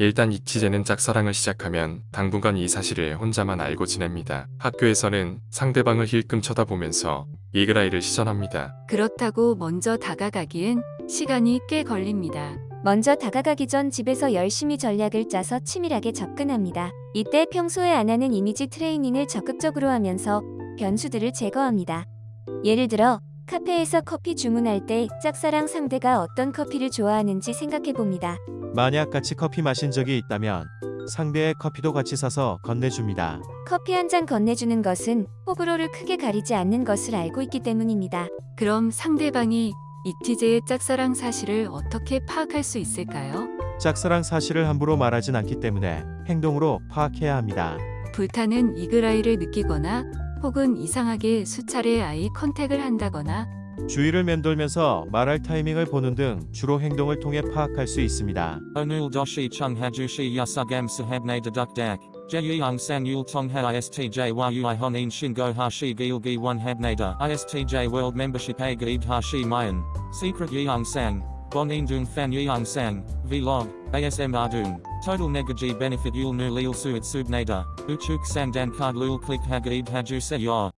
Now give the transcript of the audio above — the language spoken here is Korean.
일단 이티제는 짝사랑을 시작하면 당분간 이 사실을 혼자만 알고 지냅니다. 학교에서는 상대방을 힐끔 쳐다보면서 이그라이를 시전합니다. 그렇다고 먼저 다가가기엔 시간이 꽤 걸립니다. 먼저 다가가기 전 집에서 열심히 전략을 짜서 치밀하게 접근합니다. 이때 평소에 안 하는 이미지 트레이닝을 적극적으로 하면서 변수들을 제거합니다. 예를 들어 카페에서 커피 주문할 때 짝사랑 상대가 어떤 커피를 좋아하는지 생각해 봅니다. 만약 같이 커피 마신 적이 있다면 상대의 커피도 같이 사서 건네줍니다. 커피 한 잔 건네주는 것은 호불호를 크게 가리지 않는 것을 알고 있기 때문입니다. 그럼 상대방이 이티제의 짝사랑 사실을 어떻게 파악할 수 있을까요? 짝사랑 사실을 함부로 말하진 않기 때문에 행동으로 파악해야 합니다. 불타는 이그라이를 느끼거나 혹은 이상하게 수차례 아이 컨택을 한다거나 주위를 맴돌면서 말할 타이밍을 보는 등 주로 행동을 통해 파악할 수 있습니다. Onul doshi chung hajushi yasugam sahabne deduk dak. Jeyung sang yul tong ha istj yui honin shingo hashi gilgi one habnada. Istj world membership a gaib hashi mayan. Secret sang. Bonin dung fan yeung sang. Vlog. ASM ardung. Total negaji benefit yul nu lil suit subnada. Uchuk sang dan card lul click hagaib haju se yor.